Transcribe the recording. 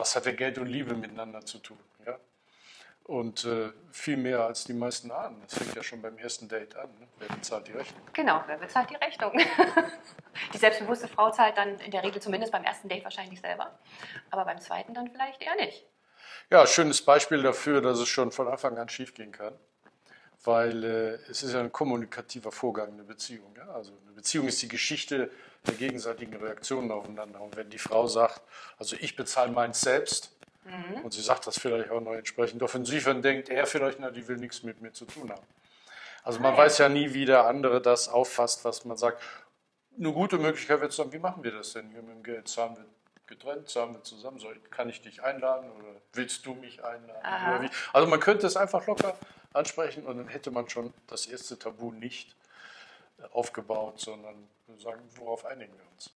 was hat denn Geld und Liebe miteinander zu tun? Ja? Und äh, viel mehr als die meisten ahnen. Das fängt ja schon beim ersten Date an. Ne? Wer bezahlt die Rechnung? Genau, wer bezahlt die Rechnung? die selbstbewusste Frau zahlt dann in der Regel zumindest beim ersten Date wahrscheinlich selber, aber beim zweiten dann vielleicht eher nicht. Ja, schönes Beispiel dafür, dass es schon von Anfang an schiefgehen kann. Weil äh, es ist ja ein kommunikativer Vorgang, eine Beziehung. Ja? Also eine Beziehung ist die Geschichte der gegenseitigen Reaktionen aufeinander. Und wenn die Frau sagt, also ich bezahle meins selbst, Mhm. Und sie sagt das vielleicht auch noch entsprechend offensiv und denkt er vielleicht, na, die will nichts mit mir zu tun haben. Also man weiß ja nie, wie der andere das auffasst, was man sagt. Eine gute Möglichkeit wird dann, wie machen wir das denn hier mit dem Geld? Zahlen wir getrennt, zahlen wir zusammen? Soll, kann ich dich einladen oder willst du mich einladen? Also man könnte es einfach locker ansprechen und dann hätte man schon das erste Tabu nicht aufgebaut, sondern sagen, worauf einigen wir uns?